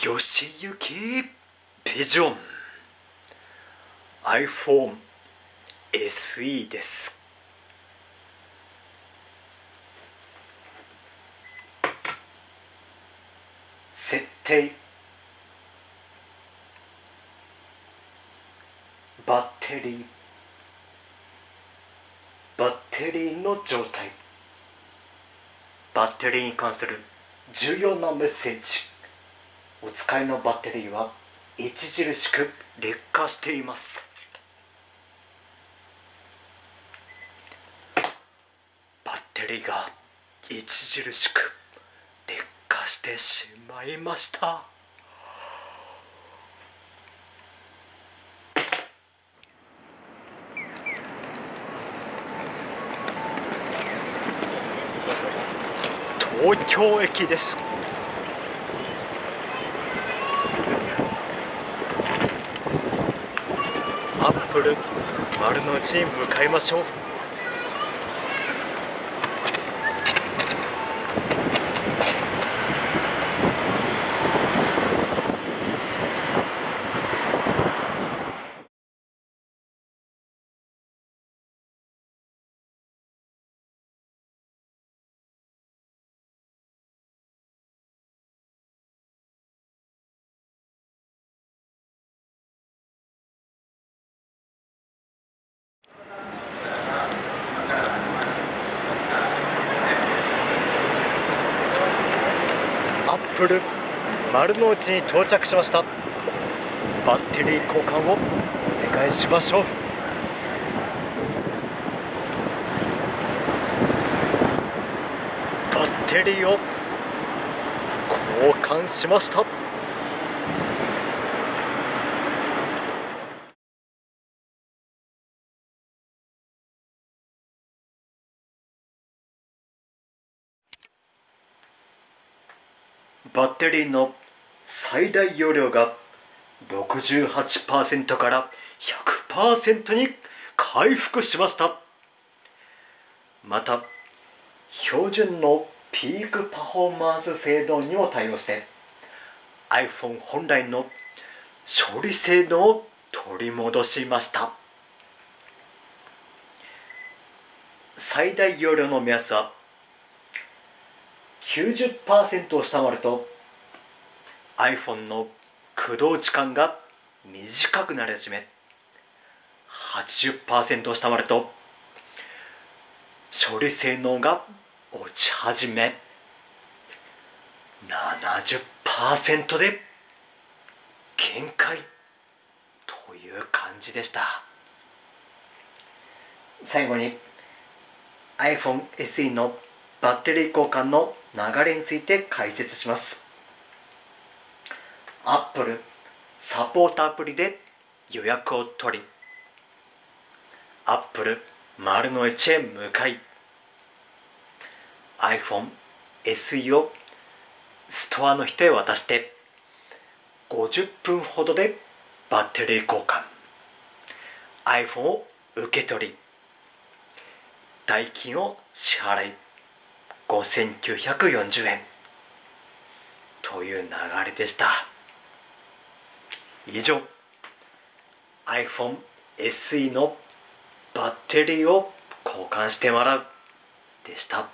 よしゆきビジョン。iPhone SE です。設定。バッテリー。バッテリーの状態。バッテリーに関する重要なメッセージ。お使いのバッテリーは著しく劣化しています。バッテリーが著しく劣化してしまいました。東京駅です。アップル丸の内に向かいましょう。アップル丸の内に到着しました。バッテリー交換をお願いしましょう。バッテリーを交換しました。バッテリーの最大容量が68%から100%に回復しました。また標準のピークパフォーマンス性能にも対応して iPhone 本来の処理性能を取り戻しました。最大容量の目安は90%を下回ると iPhone の駆動時間が短くなり始め80%を下回ると処理性能が落ち始め70%で限界という感じでした。最後に iPhone SE のバッテリー交換の流れについて解説します。Apple サポートアプリで予約を取り Apple 丸の内へ向かい iPhone SE をストアの人へ渡して50分ほどでバッテリー交換 iPhone を受け取り代金を支払い5940円。という流れでした。以上 iPhone SE のバッテリーを交換してもらう。でした。